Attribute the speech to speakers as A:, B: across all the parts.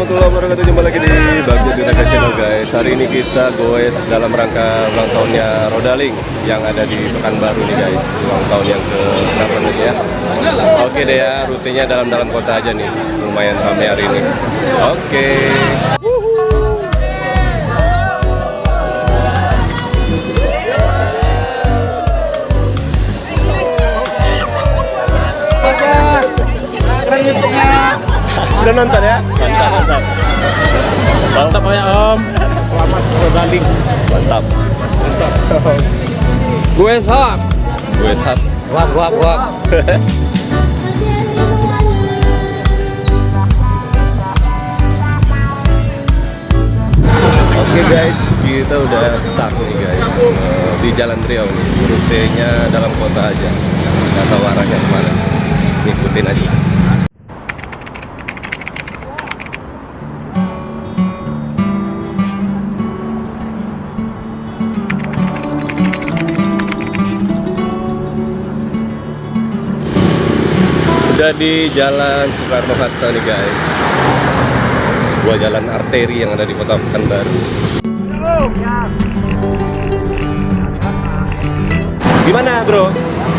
A: warahmatullahi wabarakatuh. Jumpa lagi di Bagja Dinaga Channel guys. Hari ini kita goes dalam rangka ulang tahunnya Rodaling Yang ada di Pekanbaru nih guys. Ulang tahun yang ke berapa nih ya? Oke deh ya. Rutenya dalam-dalam kota aja nih. Lumayan ramai hari ini. Oke. Udah nonton ya? Mantap, mantap
B: Mantap ya Om. Selamat berbanding.
A: Mantap
B: Gue hot.
A: Gue sat
B: Wap wap wap.
A: Oke guys, kita udah start nih guys Eh, di Jalan Riau nih. Rutenya dalam kota aja. Nggak tahu arahnya ke mana. Ikutin aja. Udah di Jalan Soekarno Hatta nih guys. Sebuah jalan arteri yang ada di Kota Pekanbaru. Gimana bro?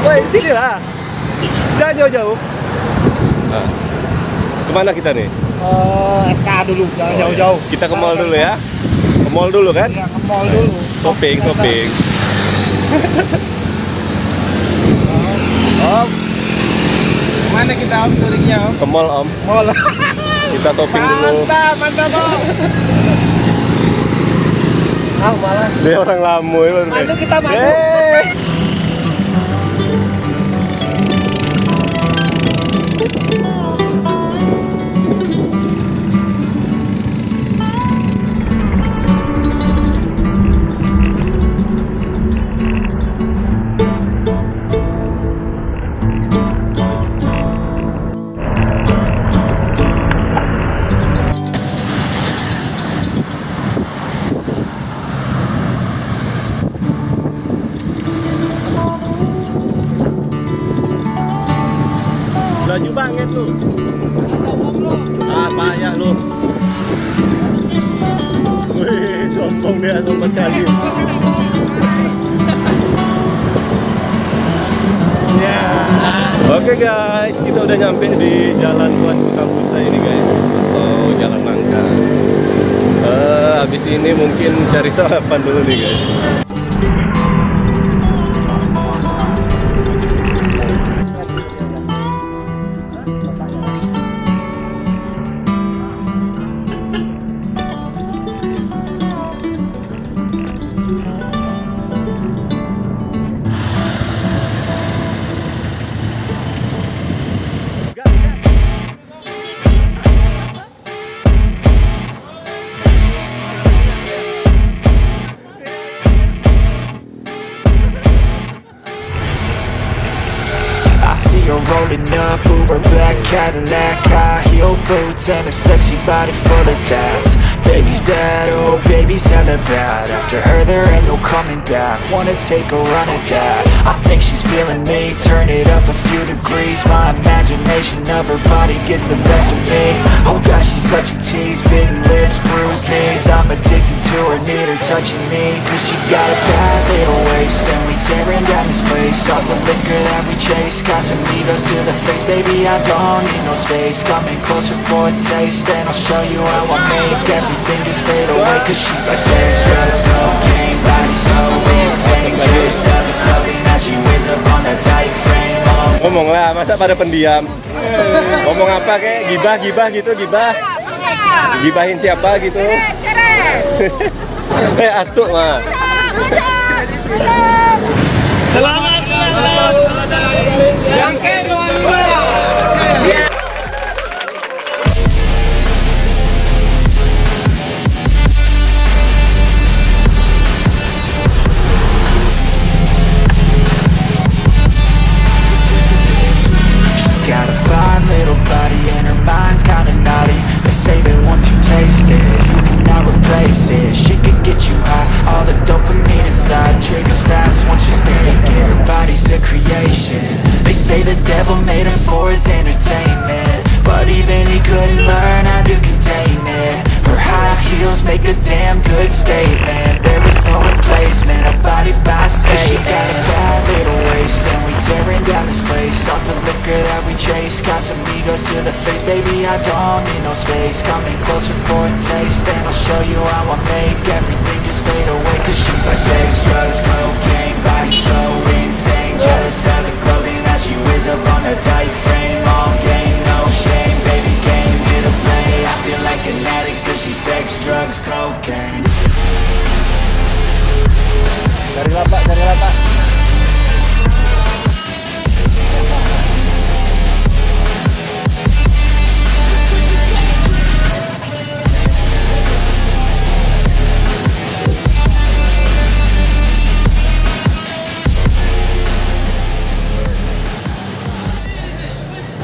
A: Woi sini lah. Jangan jauh-jauh. Nah, ke mana kita nih?
C: oh SK dulu jangan jauh-jauh
A: Kita ke mall dulu ya. Ke mall dulu kan?
C: ya ke mall dulu
A: Shopping, shopping.
C: om mana kita om turiknya om
A: Ke mall om.
C: mall
A: Kita shopping dulu.
C: mantap mantap om ah malah
A: Dia orang lamu ya baru
C: Madu
A: deh.
C: kita madu.
A: Ah. Wih, sombong dia
C: ya
A: Oke guys, kita udah nyampe di Jalan Tuan Kampus ini guys, atau Jalan Nangka. Eh, habis ini mungkin cari sarapan dulu nih guys.
D: See rolling up, Uber black Cadillac High heel boots and a sexy body full of tats Baby's bad, oh baby's hella bad. After her there ain't no coming back. Wanna take a run at that. I think she's feeling me, turn it up a few degrees. My imagination of her body gets the best of me. Oh gosh, she's such a tease, bitten lips, bruised knees. I'm addicted to her, need her touching me. Cause she got a bad little waist. And we tearing down this place. Off the liquor that we chase. Casamigos to the face. Baby, I don't need no space. Coming closer for a taste. And I'll show you how I make everything just fade away Cause she's like sex, drugs, cocaine Body so insane Jealous of the clothing that she wears up on that tight frame
A: Ngomonglah, masa pada pendiam? Ngomong apa kayak gibah gibah gitu gibah? Gibahin siapa gitu? Eh atuk mah.
C: selamat ulang tahun yang ke-25
D: made her for his entertainment. But even he couldn't learn how to contain it. Her high heels make a damn good statement. There is no replacement, a body by Satan She got a bad little waist and we tearing down this place. Off the liquor that we chase, got some egos to the face. Baby, I don't need no space, coming closer for a taste And I'll show you how I make everything just fade away. Cause she's like sex,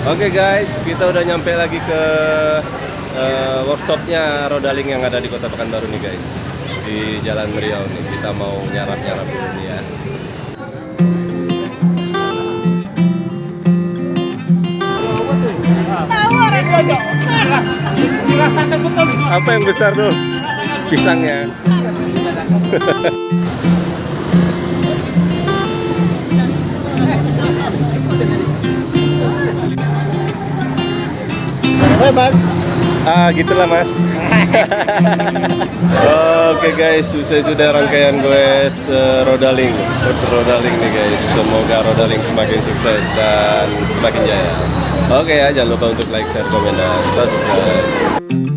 A: Oke guys, kita udah nyampe lagi ke eh, workshopnya Rodaling yang ada di Kota Pekanbaru nih guys. Di Jalan Riau nih. Kita mau nyarap-nyarap dulu nih ya. Apa yang besar tuh? Pisangnya.
C: Hei mas.
A: Ah, gitulah mas. Oke guys, selesai sudah rangkaian gue Rodaling, Rodaling nih guys. Semoga Rodaling semakin sukses dan semakin jaya. Oke ya, jangan lupa untuk like, share, komen, dan subscribe.